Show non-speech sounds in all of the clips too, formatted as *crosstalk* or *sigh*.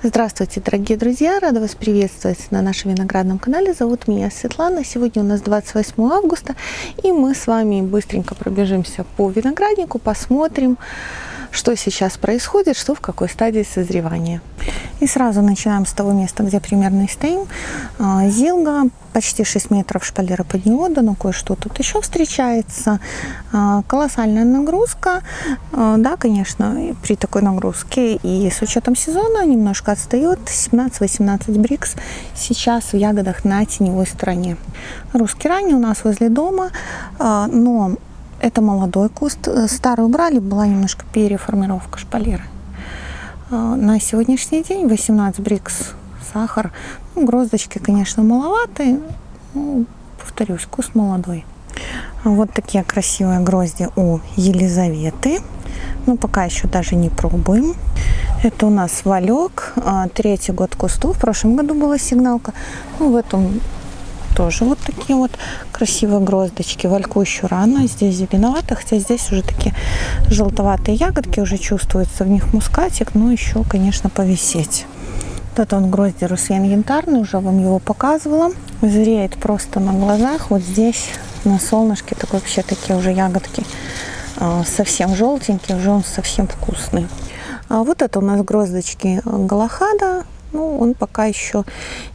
Здравствуйте, дорогие друзья! Рада вас приветствовать на нашем виноградном канале. Зовут меня Светлана. Сегодня у нас 28 августа, и мы с вами быстренько пробежимся по винограднику, посмотрим, что сейчас происходит, что в какой стадии созревания. И сразу начинаем с того места, где примерно стоим. А, Зилга, почти 6 метров шпалера под диода, но кое-что тут еще встречается. А, колоссальная нагрузка. А, да, конечно, при такой нагрузке и с учетом сезона немножко отстает. 17-18 брикс сейчас в ягодах на теневой стороне. Русский ранний у нас возле дома, но это молодой куст. Старый убрали, была немножко переформировка шпалеры. А, на сегодняшний день 18 брикс сахар. Ну, гроздочки, конечно, маловатые. Ну, повторюсь, куст молодой. Вот такие красивые грозди у Елизаветы. Ну, пока еще даже не пробуем. Это у нас валек. А, третий год кусту. В прошлом году была сигналка. Ну, в этом тоже вот такие вот красивые гроздочки. Вальку еще рано, здесь зеленовато, хотя здесь уже такие желтоватые ягодки, уже чувствуется в них мускатик, но еще, конечно, повисеть. Вот он грозди русьен янтарный, уже вам его показывала. Зреет просто на глазах. Вот здесь на солнышке так вообще такие уже ягодки а, совсем желтенькие, уже он совсем вкусный. А вот это у нас гроздочки галахада ну, он пока еще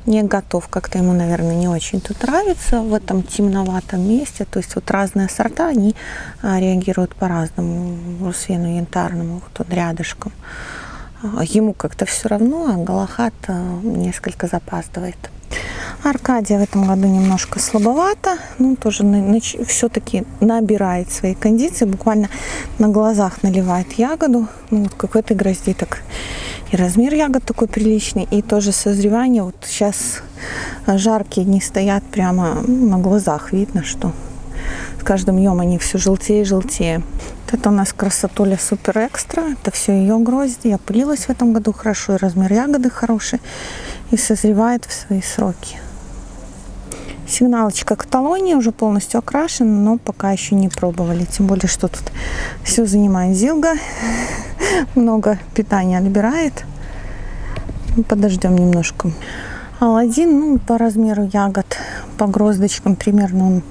не готов. Как-то ему, наверное, не очень тут нравится в этом темноватом месте. То есть вот разные сорта, они а, реагируют по-разному. Русвену янтарному, вот он рядышком. А, ему как-то все равно, а Галахат а, несколько запаздывает. Аркадия в этом году немножко слабовато, ну тоже все-таки набирает свои кондиции, буквально на глазах наливает ягоду, ну вот как в этой грозди так и размер ягод такой приличный, и тоже созревание. Вот сейчас жаркие дни стоят прямо на глазах. Видно, что с каждым днем они все желтее и желтее. Это у нас красотуля супер экстра. Это все ее грозди. Я пылилась в этом году хорошо, и размер ягоды хороший. И созревает в свои сроки. Сигналочка каталония уже полностью окрашена, но пока еще не пробовали. Тем более, что тут все занимает зилга. Много питания отбирает. Подождем немножко. Алладин, ну, по размеру ягод, по гроздочкам примерно он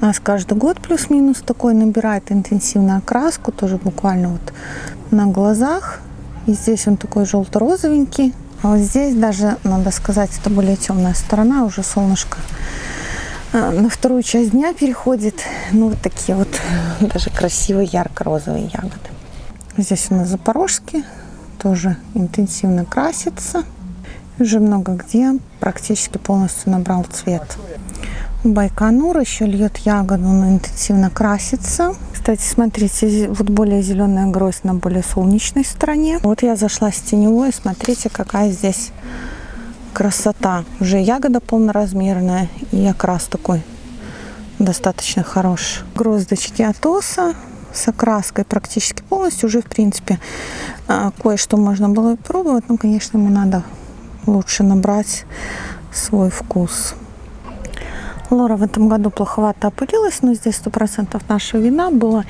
у нас каждый год плюс-минус такой набирает интенсивную окраску, тоже буквально вот на глазах. И здесь он такой желто-розовенький. А вот здесь даже, надо сказать, это более темная сторона, уже солнышко а, на вторую часть дня переходит. Ну, вот такие вот *laughs* даже красивые ярко-розовые ягоды. Здесь у нас запорожки, тоже интенсивно красится. Уже много где практически полностью набрал цвет. Байконур еще льет ягоду, но интенсивно красится. Кстати, смотрите, вот более зеленая гроздь на более солнечной стороне. Вот я зашла с теневой, смотрите, какая здесь красота. Уже ягода полноразмерная и окрас такой достаточно хороший. Гроздочки атоса с окраской практически полностью. Уже, в принципе, а, кое-что можно было пробовать. Но, конечно, ему надо лучше набрать свой вкус. Лора в этом году плоховато опылилась, но здесь 100% нашего вина была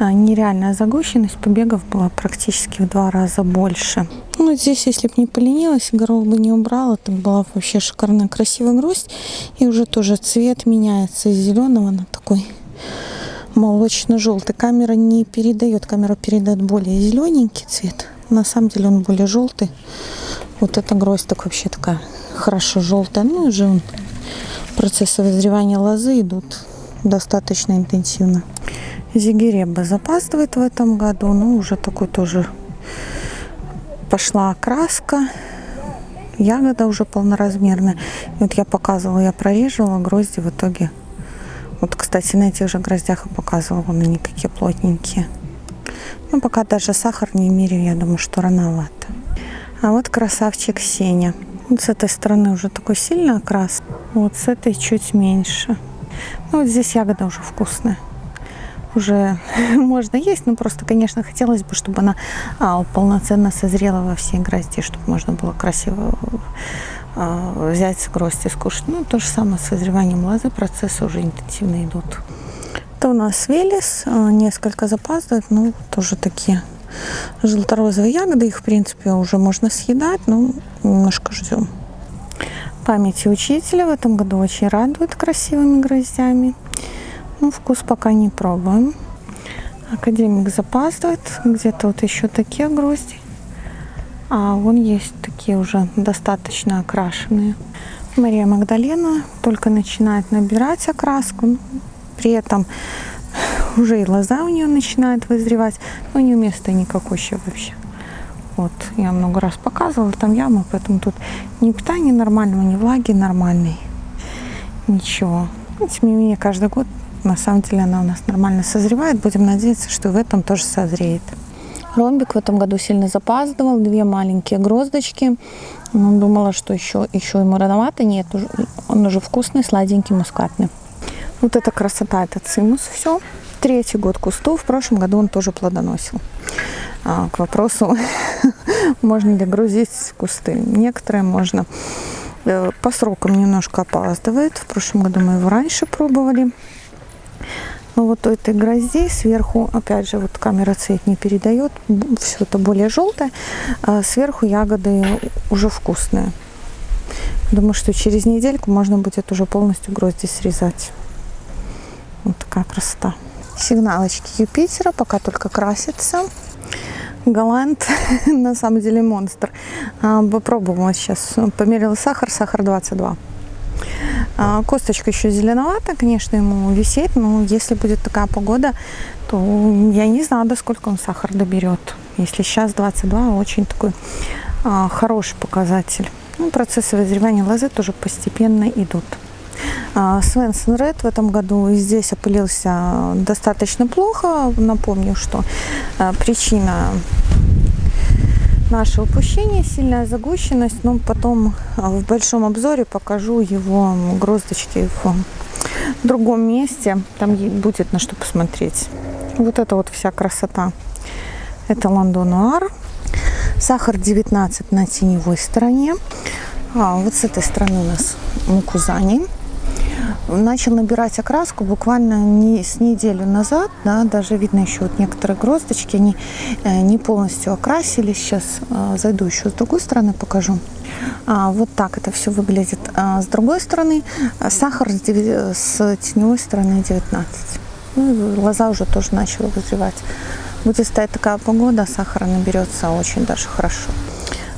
нереальная загущенность, побегов было практически в два раза больше. Ну, здесь, если бы не поленилась, горох бы не убрала, это была вообще шикарная красивая гроздь. И уже тоже цвет меняется из зеленого на такой молочно-желтый. Камера не передает, камера передает более зелененький цвет. На самом деле он более желтый. Вот эта гроздь так вообще такая хорошо желтая. Ну, уже он процессы вызревания лозы идут достаточно интенсивно. Зигиреба запаздывает в этом году, но уже такой тоже пошла окраска. Ягода уже полноразмерная. вот я показывала, я прореживала грозди в итоге. Вот, кстати, на этих же гроздях я показывала, вон они какие плотненькие. Но пока даже сахар не меряю, я думаю, что рановато. А вот красавчик Сеня. Вот с этой стороны уже такой сильный окрас. Вот с этой чуть меньше. Ну, вот здесь ягода уже вкусная. Уже *laughs* можно есть, но просто, конечно, хотелось бы, чтобы она а, полноценно созрела во всей грозди, чтобы можно было красиво взять гроздь и скушать. Ну, то же самое с созреванием лозы, процессы уже интенсивно идут. Это у нас велес, а, несколько запаздывает, но тоже такие желторозовые ягоды. Их, в принципе, уже можно съедать, но немножко ждем. Памяти учителя в этом году очень радует красивыми гроздями. Ну, вкус пока не пробуем. Академик запаздывает. Где-то вот еще такие грозди. А вон есть такие уже достаточно окрашенные. Мария Магдалена только начинает набирать окраску. При этом *laughs* уже и лоза у нее начинает вызревать. Но не места никакой еще вообще. Вот, я много раз показывала, там яма, поэтому тут ни питания нормального, ни влаги нормальной. Ничего. Но, тем не менее, каждый год, на самом деле, она у нас нормально созревает. Будем надеяться, что в этом тоже созреет. Ромбик в этом году сильно запаздывал. Две маленькие гроздочки. Ну, думала, что еще, еще ему рановато. Нет, он уже вкусный, сладенький, мускатный. Вот эта красота, это цимус все. Третий год кусту. В прошлом году он тоже плодоносил. А, к вопросу, *laughs* можно ли грузить кусты. Некоторые можно. Э, по срокам немножко опаздывает. В прошлом году мы его раньше пробовали. Но вот у этой грозди сверху, опять же, вот камера цвет не передает, все это более желтое, а сверху ягоды уже вкусные. Думаю, что через недельку можно будет уже полностью грозди срезать. Вот такая красота. Сигналочки Юпитера пока только красятся. Голланд, *laughs* на самом деле монстр. А, попробовала сейчас, померила сахар, сахар 22. А, косточка еще зеленовата, конечно, ему висеть, но если будет такая погода, то я не знаю, до сколько он сахар доберет. Если сейчас 22, очень такой а, хороший показатель. Ну, процессы вызревания лозы тоже постепенно идут. Свенсон Ред в этом году здесь опылился достаточно плохо. Напомню, что а, причина нашего упущения сильная загущенность, но потом а, в большом обзоре покажу его гроздочки в другом месте. Там будет на что посмотреть. Вот это вот вся красота. Это Лондонуар. Сахар 19 на теневой стороне. А, вот с этой стороны у нас мукузани начал набирать окраску буквально не с неделю назад, да, даже видно еще вот некоторые гроздочки, они э, не полностью окрасились. Сейчас э, зайду еще с другой стороны, покажу. А, вот так это все выглядит. А, с другой стороны, сахар с, с теневой стороны 19. Ну, лоза уже тоже начала вызревать. Будет стоять такая погода, сахара наберется очень даже хорошо.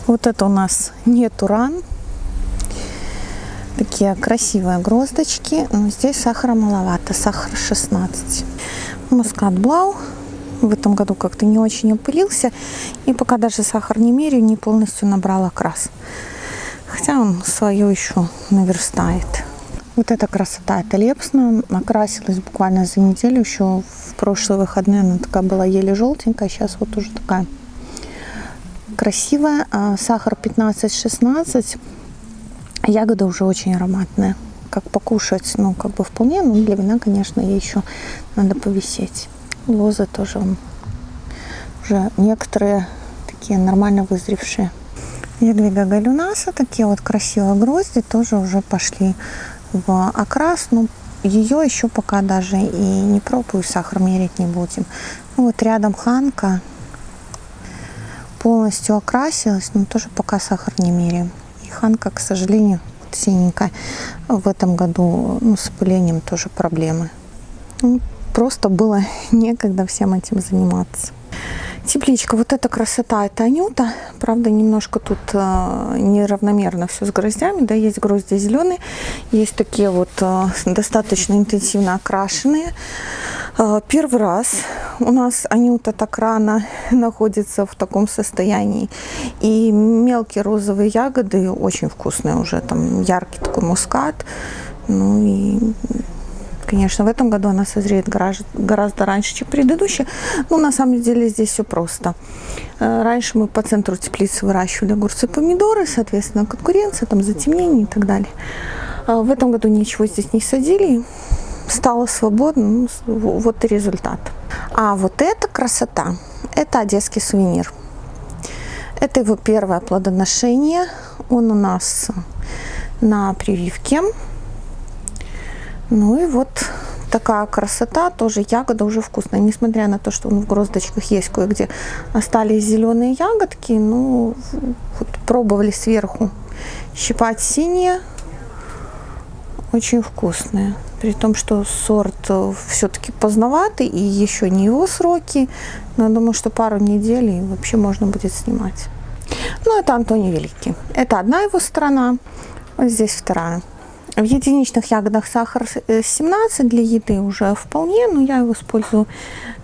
Вот это у нас не туран, Такие красивые гроздочки. Но здесь сахара маловато. Сахар 16. Мускат Блау в этом году как-то не очень опылился. И пока даже сахар не меряю, не полностью набрал окрас. Хотя он свое еще наверстает. Вот эта красота, это лепсна. Окрасилась буквально за неделю. Еще в прошлые выходные она такая была еле желтенькая. Сейчас вот уже такая красивая. А сахар 15-16. Ягода уже очень ароматная. Как покушать, ну, как бы вполне, но для вина, конечно, ей еще надо повисеть. Лозы тоже уже некоторые такие нормально вызревшие. Ядвига галюнаса, такие вот красивые грозди, тоже уже пошли в окрас. Ну, ее еще пока даже и не пробую, сахар мерить не будем. Ну, вот рядом ханка полностью окрасилась, но тоже пока сахар не меряем. Ханка, к сожалению, синенькая. В этом году ну, с опылением тоже проблемы. Ну, просто было *laughs* некогда всем этим заниматься. Тепличка, вот эта красота, это анюта. Правда, немножко тут э, неравномерно все с гроздями. Да, есть грозди зеленые, есть такие вот э, достаточно интенсивно окрашенные. Э, первый раз у нас анюта так рано *laughs* находится в таком состоянии. И мелкие розовые ягоды очень вкусные уже. Там яркий такой мускат. Ну и Конечно, в этом году она созреет гораздо раньше, чем предыдущая. Но на самом деле здесь все просто. Э, раньше мы по центру теплицы выращивали огурцы и помидоры, соответственно, конкуренция, там затемнение и так далее. А в этом году ничего здесь не садили. Стало свободно. Ну, вот и результат. А вот эта красота, это одесский сувенир. Это его первое плодоношение. Он у нас на прививке. Ну и вот такая красота, тоже ягода уже вкусная. Несмотря на то, что в гроздочках есть кое-где остались зеленые ягодки, ну, вот пробовали сверху щипать синие, очень вкусные. При том, что сорт э, все-таки поздноватый и еще не его сроки, но я думаю, что пару недель и вообще можно будет снимать. Ну, это Антоний Великий. Это одна его сторона, вот здесь вторая. В единичных ягодах сахар 17 э, для еды уже вполне, но я его использую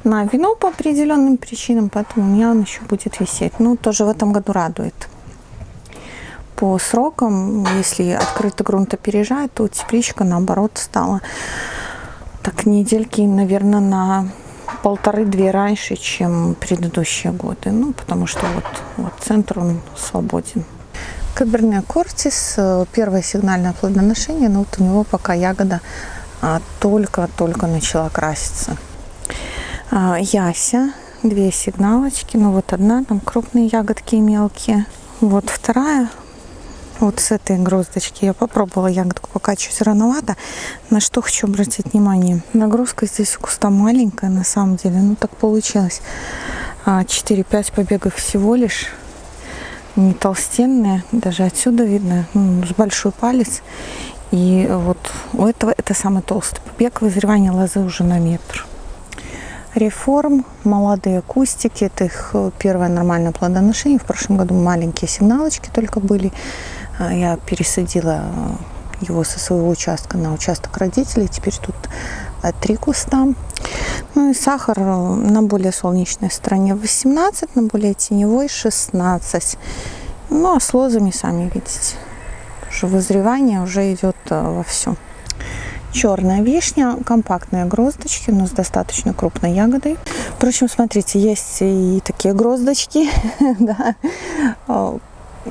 на вино по определенным причинам, поэтому у меня он еще будет висеть. Ну, тоже в этом году радует. По срокам, если открытый грунт опережает, то тепличка, наоборот, стала так недельки, наверное, на полторы-две раньше, чем предыдущие годы. Ну, потому что вот, вот центр, он свободен. Каберне Кортис, э, первое сигнальное плодоношение, но вот у него пока ягода а, только-только начала краситься. А, Яся, две сигналочки, ну вот одна, там крупные ягодки и мелкие. Вот вторая, вот с этой гроздочки. Я попробовала ягодку, пока чуть рановато. На что хочу обратить внимание. Нагрузка здесь у куста маленькая, на самом деле. Ну, так получилось. 4-5 а, побегов всего лишь не толстенные, даже отсюда видно, ну, с большой палец. И вот у этого это самый толстый побег, вызревание лозы уже на метр. Реформ, молодые кустики, это их э, первое нормальное плодоношение. В прошлом году маленькие сигналочки только были. А, я пересадила э, его со своего участка на участок родителей. Теперь тут э, три куста. Ну и сахар э, на более солнечной стороне 18, на более теневой 16. Ну а с лозами, сами видите, уже вызревание уже идет во все. Черная вишня, компактные гроздочки, но с достаточно крупной ягодой. Впрочем, смотрите, есть и такие гроздочки, *laughs* да,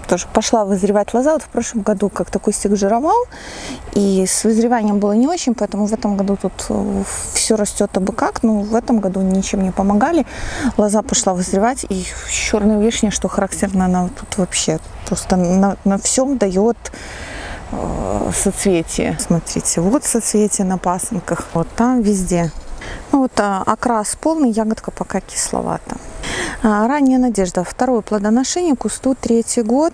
тоже пошла вызревать лоза. Вот в прошлом году как-то кустик жировал, и с вызреванием было не очень, поэтому в этом году тут э, все растет абы как. Но в этом году ничем не помогали. Лоза пошла вызревать, и черная вишня, что характерно, она тут вообще просто на, на всем дает э, соцветие. Смотрите, вот соцветие на пасынках, вот там везде. Ну вот а, окрас полный, ягодка пока кисловата. А, ранняя надежда. Второе плодоношение кусту третий год.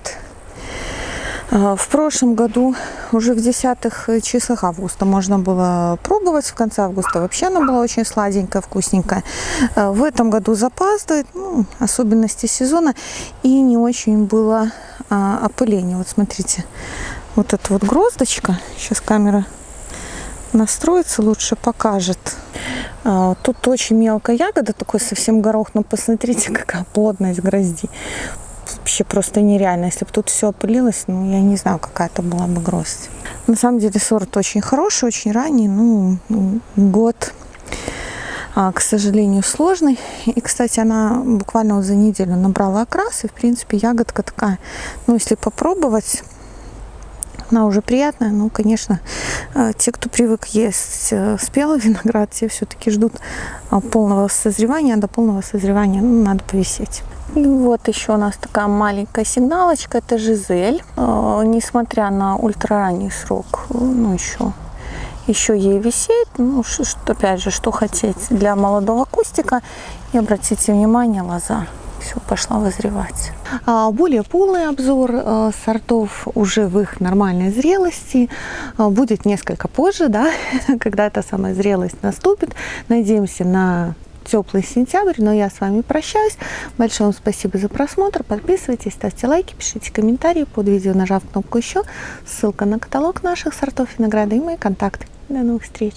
А, в прошлом году, уже в десятых числах августа, можно было пробовать. В конце августа вообще она была очень сладенькая, вкусненькая. А, в этом году запаздывает, ну, особенности сезона. И не очень было опыление. Вот смотрите, вот эта вот гроздочка. Сейчас камера настроится, лучше покажет. А, тут очень мелкая ягода, такой совсем горох, но посмотрите, *laughs* какая плотность грозди. Вообще просто нереально. Если бы тут все опылилось, ну, я не знаю, какая это была бы гроздь. На самом деле сорт очень хороший, очень ранний, ну, год, а, к сожалению, сложный. И, кстати, она буквально за неделю набрала окрас, и, в принципе, ягодка такая, ну, если попробовать, она уже приятная, но, конечно, э, те, кто привык есть э, спелый *laughs* виноград, те все-таки ждут э, полного созревания, а до полного созревания ну, надо повисеть. И вот еще у нас такая маленькая сигналочка, это Жизель. Несмотря на ультраранний срок, ну еще еще ей висеть. Ну, что, опять же, что хотеть для молодого кустика. И обратите внимание, лоза все, пошла вызревать. А, более полный обзор э, сортов уже в их нормальной зрелости а, будет несколько позже, да, *laughs* когда эта самая зрелость наступит. Надеемся на теплый сентябрь, но я с вами прощаюсь. Большое вам спасибо за просмотр. Подписывайтесь, ставьте лайки, пишите комментарии под видео, нажав кнопку еще. Ссылка на каталог наших сортов винограда и мои контакты. До новых встреч!